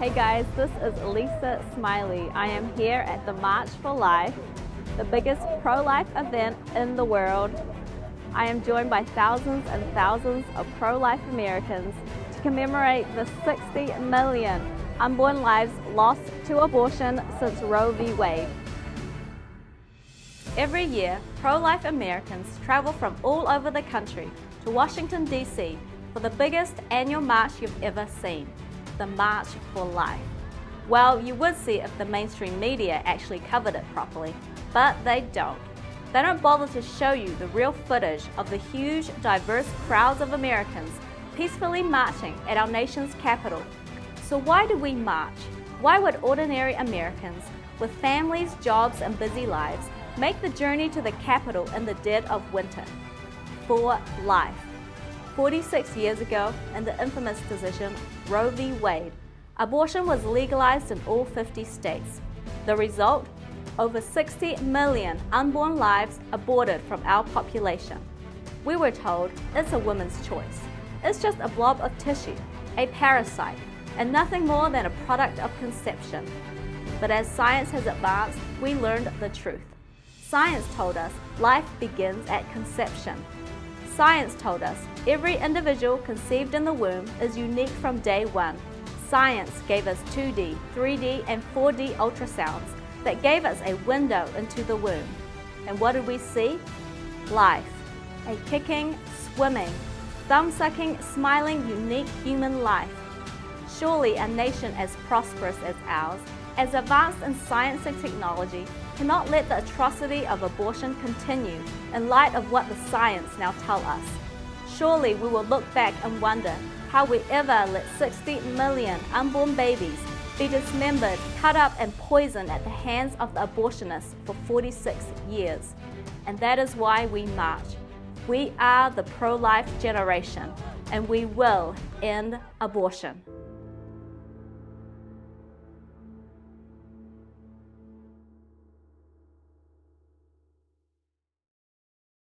Hey guys, this is Lisa Smiley. I am here at the March for Life, the biggest pro-life event in the world. I am joined by thousands and thousands of pro-life Americans to commemorate the 60 million unborn lives lost to abortion since Roe v. Wade. Every year, pro-life Americans travel from all over the country to Washington, D.C. for the biggest annual march you've ever seen the March for Life. Well, you would see if the mainstream media actually covered it properly, but they don't. They don't bother to show you the real footage of the huge, diverse crowds of Americans peacefully marching at our nation's capital. So why do we march? Why would ordinary Americans with families, jobs, and busy lives make the journey to the capital in the dead of winter? For life. 46 years ago, in the infamous decision Roe v. Wade, abortion was legalized in all 50 states. The result? Over 60 million unborn lives aborted from our population. We were told it's a woman's choice. It's just a blob of tissue, a parasite, and nothing more than a product of conception. But as science has advanced, we learned the truth. Science told us life begins at conception. Science told us every individual conceived in the womb is unique from day one. Science gave us 2D, 3D, and 4D ultrasounds that gave us a window into the womb. And what did we see? Life. A kicking, swimming, thumb-sucking, smiling, unique human life. Surely a nation as prosperous as ours, as advanced in science and technology, cannot let the atrocity of abortion continue in light of what the science now tell us. Surely we will look back and wonder how we ever let 60 million unborn babies be dismembered, cut up and poisoned at the hands of the abortionists for 46 years. And that is why we march. We are the pro-life generation and we will end abortion.